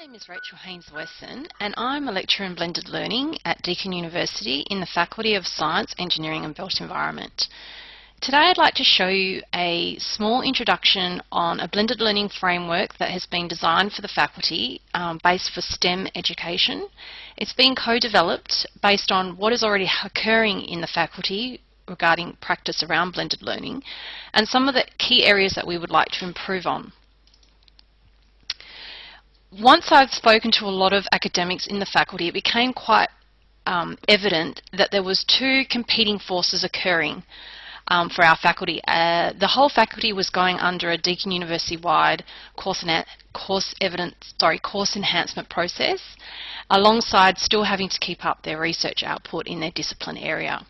name is Rachel Haynes-Wesson and I'm a lecturer in blended learning at Deakin University in the Faculty of Science, Engineering and Built Environment. Today I'd like to show you a small introduction on a blended learning framework that has been designed for the faculty um, based for STEM education. It's been co-developed based on what is already occurring in the faculty regarding practice around blended learning and some of the key areas that we would like to improve on once I've spoken to a lot of academics in the faculty, it became quite um, evident that there was two competing forces occurring um, for our faculty. Uh, the whole faculty was going under a Deakin University-wide course, course course enhancement process, alongside still having to keep up their research output in their discipline area.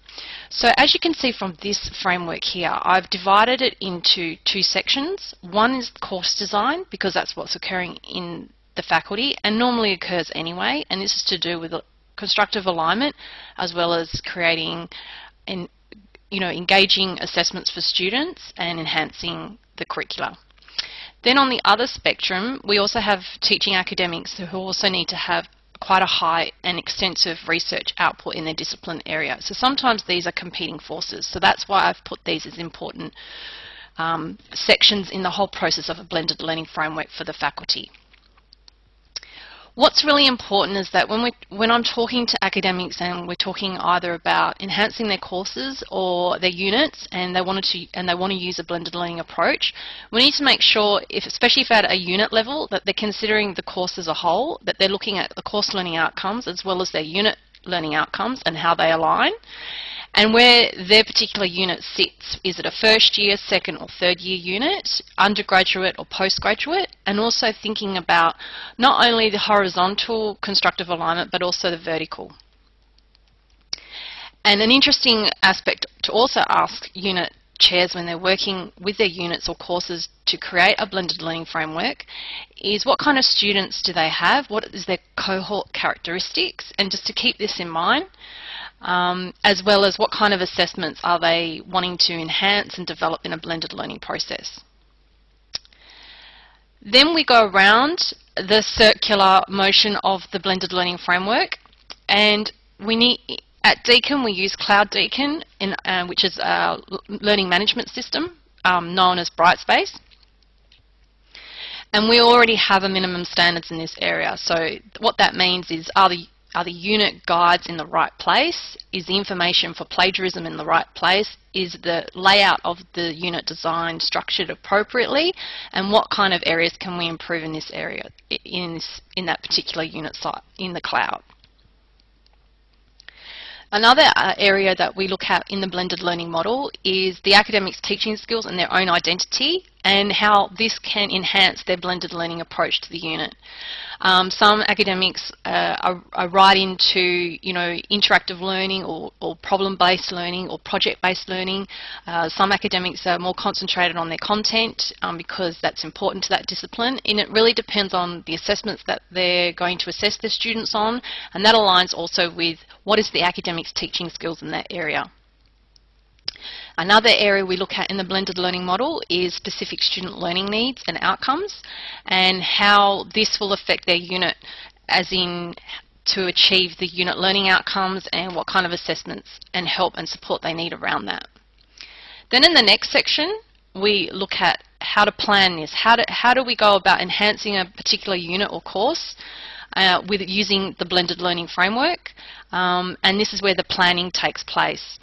So as you can see from this framework here, I've divided it into two sections. One is course design, because that's what's occurring in the faculty and normally occurs anyway and this is to do with constructive alignment as well as creating and you know engaging assessments for students and enhancing the curricula. Then on the other spectrum we also have teaching academics who also need to have quite a high and extensive research output in their discipline area. So sometimes these are competing forces. So that's why I've put these as important um, sections in the whole process of a blended learning framework for the faculty. What's really important is that when, we, when I'm talking to academics and we're talking either about enhancing their courses or their units and they, wanted to, and they want to use a blended learning approach, we need to make sure, if, especially if at a unit level, that they're considering the course as a whole, that they're looking at the course learning outcomes as well as their unit learning outcomes and how they align and where their particular unit sits. Is it a first year, second or third year unit, undergraduate or postgraduate, and also thinking about not only the horizontal constructive alignment but also the vertical. And an interesting aspect to also ask unit chairs when they're working with their units or courses to create a blended learning framework is what kind of students do they have, what is their cohort characteristics, and just to keep this in mind, um, as well as what kind of assessments are they wanting to enhance and develop in a blended learning process. Then we go around the circular motion of the blended learning framework and we need at Deakin we use Cloud Deakin in, uh, which is a learning management system um, known as Brightspace and we already have a minimum standards in this area so what that means is are the are the unit guides in the right place? Is the information for plagiarism in the right place? Is the layout of the unit design structured appropriately? And what kind of areas can we improve in this area, in, this, in that particular unit site, in the cloud? Another uh, area that we look at in the blended learning model is the academics' teaching skills and their own identity and how this can enhance their blended learning approach to the unit. Um, some academics uh, are, are, right into you know interactive learning or, or problem-based learning or project-based learning. Uh, some academics are more concentrated on their content um, because that's important to that discipline and it really depends on the assessments that they're going to assess their students on and that aligns also with what is the academics teaching skills in that area. Another area we look at in the blended learning model is specific student learning needs and outcomes and how this will affect their unit as in to achieve the unit learning outcomes and what kind of assessments and help and support they need around that. Then in the next section we look at how to plan this. How do, how do we go about enhancing a particular unit or course uh, with using the blended learning framework um, and this is where the planning takes place.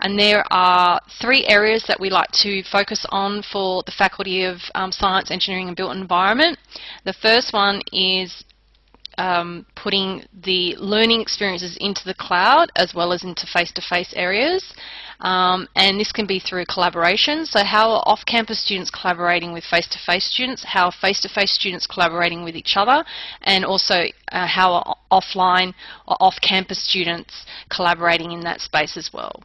And there are three areas that we like to focus on for the Faculty of um, Science, Engineering and Built Environment. The first one is um, putting the learning experiences into the cloud as well as into face-to-face -face areas. Um, and this can be through collaboration. So how are off-campus students collaborating with face-to-face -face students? How are face-to-face -face students collaborating with each other? And also uh, how are offline or off-campus students collaborating in that space as well?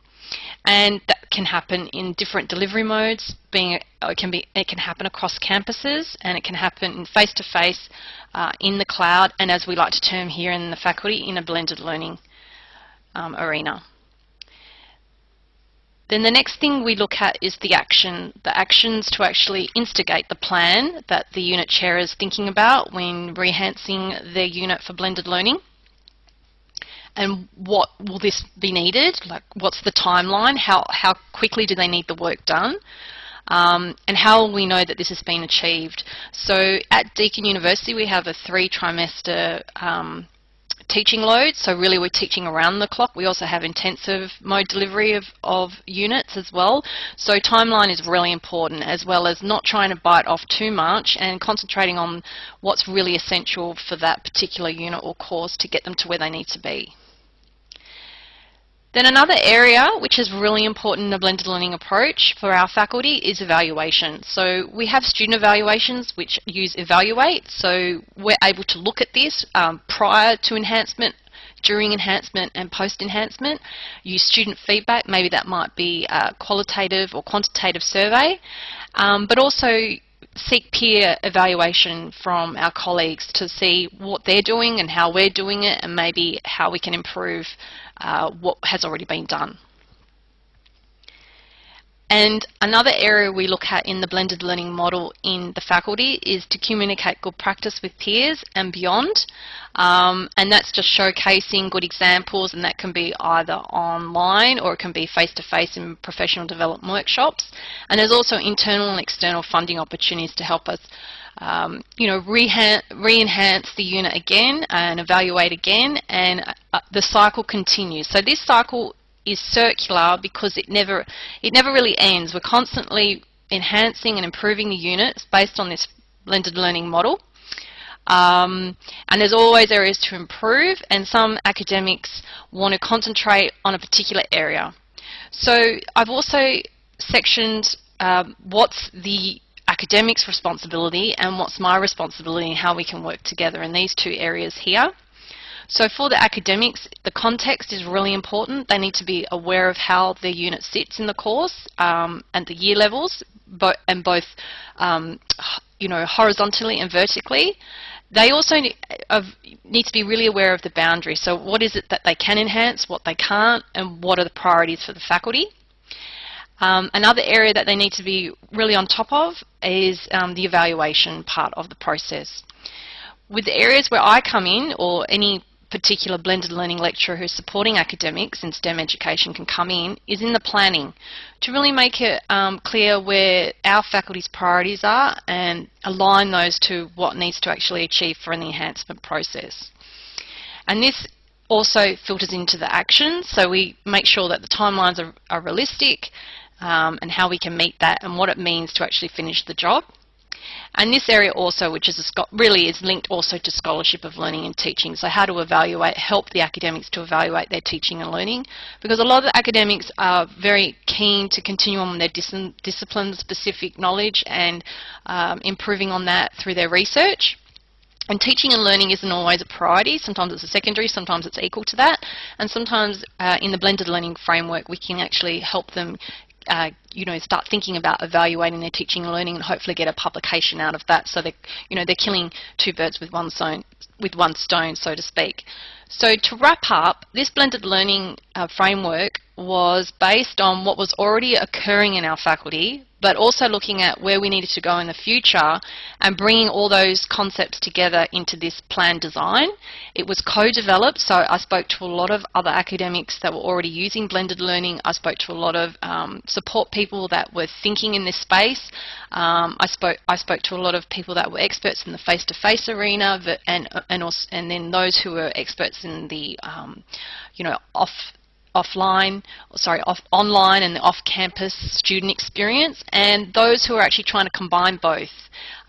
and that can happen in different delivery modes. Being it can be it can happen across campuses, and it can happen face to face uh, in the cloud, and as we like to term here in the faculty, in a blended learning um, arena. Then the next thing we look at is the action, the actions to actually instigate the plan that the unit chair is thinking about when re-enhancing their unit for blended learning. And what will this be needed? Like what's the timeline? How, how quickly do they need the work done? Um, and how will we know that this has been achieved? So at Deakin University we have a three trimester um, teaching load, so really we're teaching around the clock. We also have intensive mode delivery of, of units as well. So timeline is really important as well as not trying to bite off too much and concentrating on what's really essential for that particular unit or course to get them to where they need to be. Then another area which is really important in a blended learning approach for our faculty is evaluation. So we have student evaluations which use Evaluate, so we're able to look at this um, prior to enhancement during enhancement and post-enhancement, use student feedback, maybe that might be a qualitative or quantitative survey, um, but also seek peer evaluation from our colleagues to see what they're doing and how we're doing it and maybe how we can improve uh, what has already been done. And another area we look at in the blended learning model in the faculty is to communicate good practice with peers and beyond. Um, and that's just showcasing good examples and that can be either online or it can be face-to-face -face in professional development workshops. And there's also internal and external funding opportunities to help us um, you know, re-enhance the unit again and evaluate again and uh, the cycle continues. So this cycle is circular because it never it never really ends. We're constantly enhancing and improving the units based on this blended learning model. Um, and there's always areas to improve and some academics want to concentrate on a particular area. So I've also sectioned um, what's the academics responsibility and what's my responsibility and how we can work together in these two areas here. So for the academics, the context is really important. They need to be aware of how their unit sits in the course um, and the year levels, and both um, you know, horizontally and vertically. They also need, to be really aware of the boundaries. So what is it that they can enhance, what they can't, and what are the priorities for the faculty. Um, another area that they need to be really on top of is um, the evaluation part of the process. With the areas where I come in, or any particular blended learning lecturer who's supporting academics in STEM education can come in is in the planning to really make it um, clear where our faculty's priorities are and align those to what needs to actually achieve for an enhancement process. And this also filters into the actions, so we make sure that the timelines are, are realistic um, and how we can meet that and what it means to actually finish the job. And this area also, which is really is linked also to scholarship of learning and teaching. So how to evaluate, help the academics to evaluate their teaching and learning. Because a lot of the academics are very keen to continue on their dis discipline-specific knowledge and um, improving on that through their research. And teaching and learning isn't always a priority. Sometimes it's a secondary, sometimes it's equal to that. And sometimes uh, in the blended learning framework, we can actually help them uh, you know, start thinking about evaluating their teaching and learning and hopefully get a publication out of that. So they, you know, they're killing two birds with one stone, with one stone, so to speak. So to wrap up, this blended learning uh, framework was based on what was already occurring in our faculty, but also looking at where we needed to go in the future and bringing all those concepts together into this plan design. It was co-developed, so I spoke to a lot of other academics that were already using blended learning. I spoke to a lot of um, support people that were thinking in this space. Um, I spoke I spoke to a lot of people that were experts in the face-to-face -face arena, and and also, and then those who were experts in the um, you know off offline, sorry, off, online and the off-campus student experience, and those who are actually trying to combine both.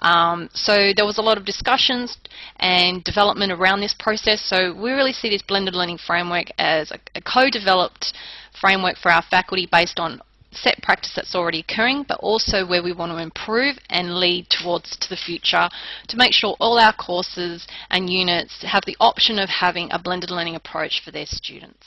Um, so there was a lot of discussions and development around this process, so we really see this blended learning framework as a, a co-developed framework for our faculty based on set practice that's already occurring, but also where we want to improve and lead towards to the future to make sure all our courses and units have the option of having a blended learning approach for their students.